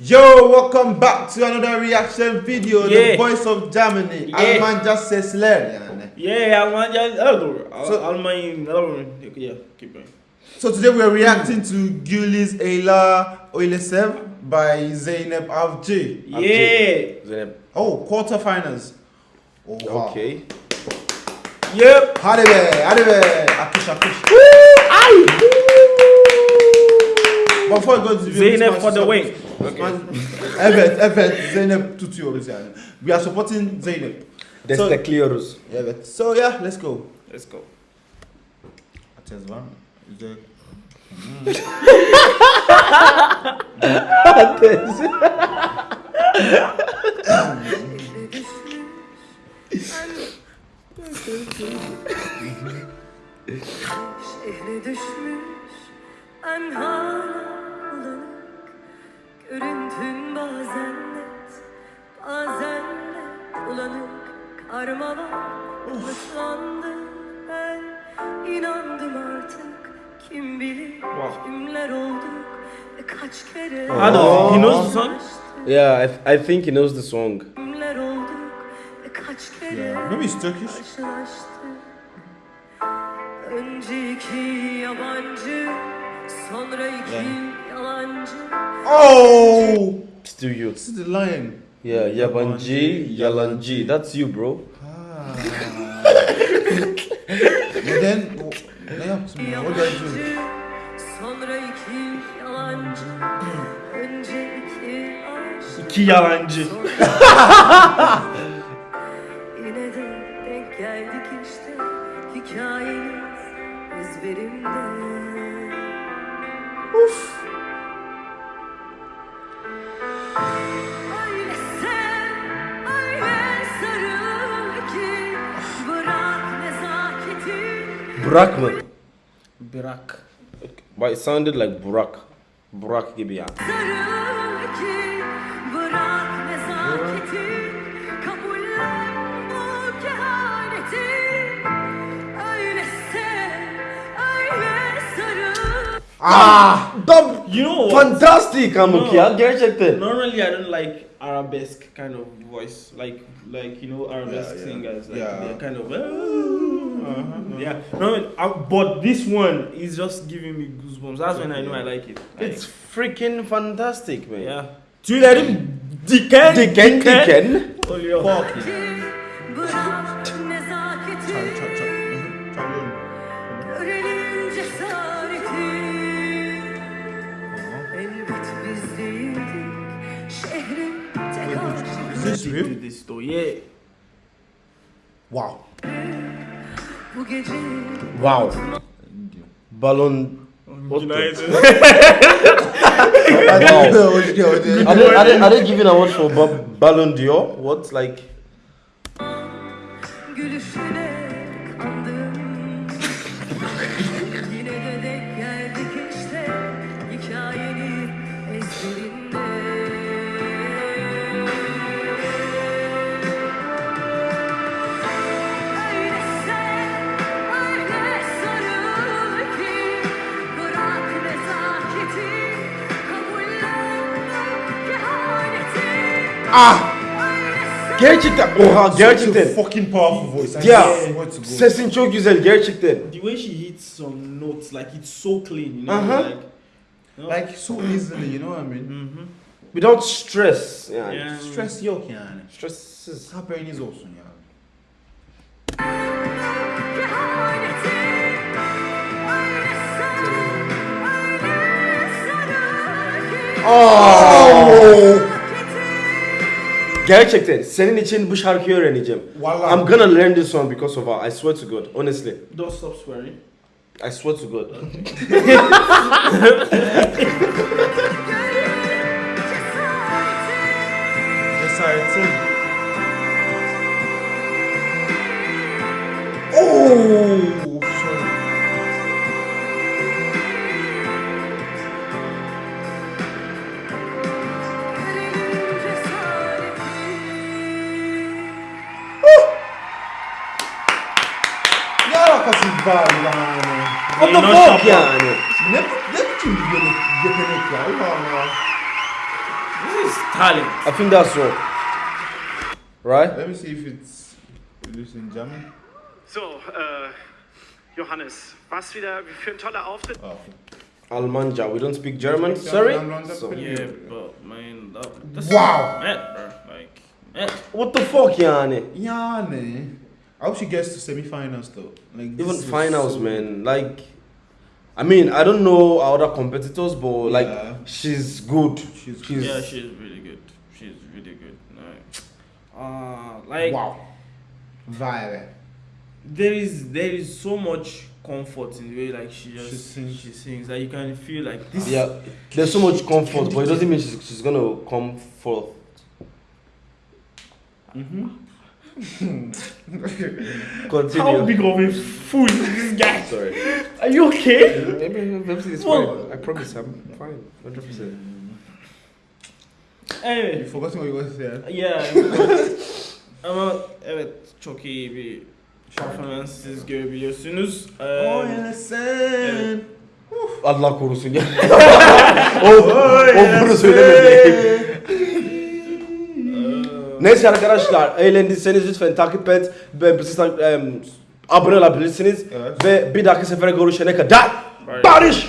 Yo, welcome back to another reaction video. Yeah. The voice of Germany. Yeah. Almanca sesler yani. Yeah, Almanya. Oh, So- Almanya. oh, Yeah, keep going. So today we are reacting to Güliz Eyla Oylesev by Zeynep Avcı. Yeah. Zeynep. Oh, quarterfinals. Oh, wow. Okay. Yep. Hadi be, hadi be. Akış akış. Ay. Before we go to the video, Zeynep for the win. Smash- evet, evet. Zeynep tutuyoruz yani. We are supporting Zeynep. Destekliyoruz. Evet. So yeah, let's go. Let's go. Atez var mı? Güzel. Şehre düşmüş enhar bulanık Görüntün bazen net bazen net bulanık Karmalar ıslandı ben inandım artık Kim bilir Wow. kimler olduk ve kaç kere I know. He knows the song. Yeah, I, I think he knows the song. Kimler olduk ve kaç kere Yeah. Maybe it's Turkish. karşılaştık Önce iki yabancı Sonra iki yalancı Oh! Still you. This is the lion. Yeah, yabancı, yalancı. That's you bro. Neden? o- Ne yaptım ya? Do? Yabancı Sonra iki yalancı Önce iki aşk İki yalancı. Yine de denk geldik işte Hikayemiz ezberimde Uf Öyle sev, öyle sarıl ki Bırak nezaketi mı? Bırak. But it sounded like Burak. Burak gibi ya. Sarıl ki Bırak Ah! Dam You know what? fantastic Amuk No. ya gerçekten. Normally, I don't like arabesque kind of voice, like like you know arabesque Yeah, yeah. singers. Like Yeah. they're kind of uh, yeah. No, but this one is just giving me goosebumps. That's when I know I like it. Like, It's freaking fantastic man. yeah. Tüylerim diken Diken diken. oluyor. Fuck yeah. Bırak nezaketi Çal çal çal. Hı hı, Is this real? To this though, yeah. Wow. Wow. Balon. What. Wow. Hoş geldin. Are they, are they, are they giving awards for ba- Ballon d'Or? What like? Ah! Gerçekten. Oha Such a gerçekten. fucking powerful voice. I God. sesin çok güzel gerçekten. The way she hits some notes, like it's so clean, you know, Uh-huh. like. no? Like so easily, you know what I mean? Mhm. Without stress yani. Yeah. Stress yok yani. Stressiz. Haberiniz olsun ya. kehaneti Öyle sev, öyle sarıl ki Oh! Gerçekten senin için bu şarkıyı öğreneceğim. Vallahi. I'm gonna learn this one because of her. I swear to God. Honestly. Don't stop swearing. I swear to God. alakası var yani? What the fuck yani? Ne, ne biçim bir yetenek, yetenek ya? Allah Allah. This is talent. I think that's so. Right? Let me see if it's produced in German. So, äh, Johannes, was wieder für ein toller Auftritt. Oh. Almanja. We don't speak German. Sorry. So- Yeah, but man, that, that's Wow. mad, bro. Like, mad. What the fuck, yani? Man. I hope she gets to semi-finals though. Like Even finals, so- man. Like, I mean, I don't know our other competitors, but like, Yeah. she's good. She's She's Yeah, she's really good. She's really good. Like, uh, like wow. Vibe. there is there is so much comfort in the way like she just She sings. she sings that you can feel like this. yeah. There's so much comfort, but it doesn't mean she's, she's gonna come forth. Continue. How big of a fool is this guy? Sorry. Are you okay? Maybe maybe it's Well- fine. I promise I'm fine. 100 percent You forgot what you were saying. yeah. Ama evet çok iyi bir performances görebiliyorsunuz. Ee, Oh, innocent. Allah korusun ya. o, o bunu söylemedi. Neyse arkadaşlar eğlendiyseniz lütfen takip et ve bizi abone olabilirsiniz Evet. ve bir dahaki sefere görüşene kadar barış.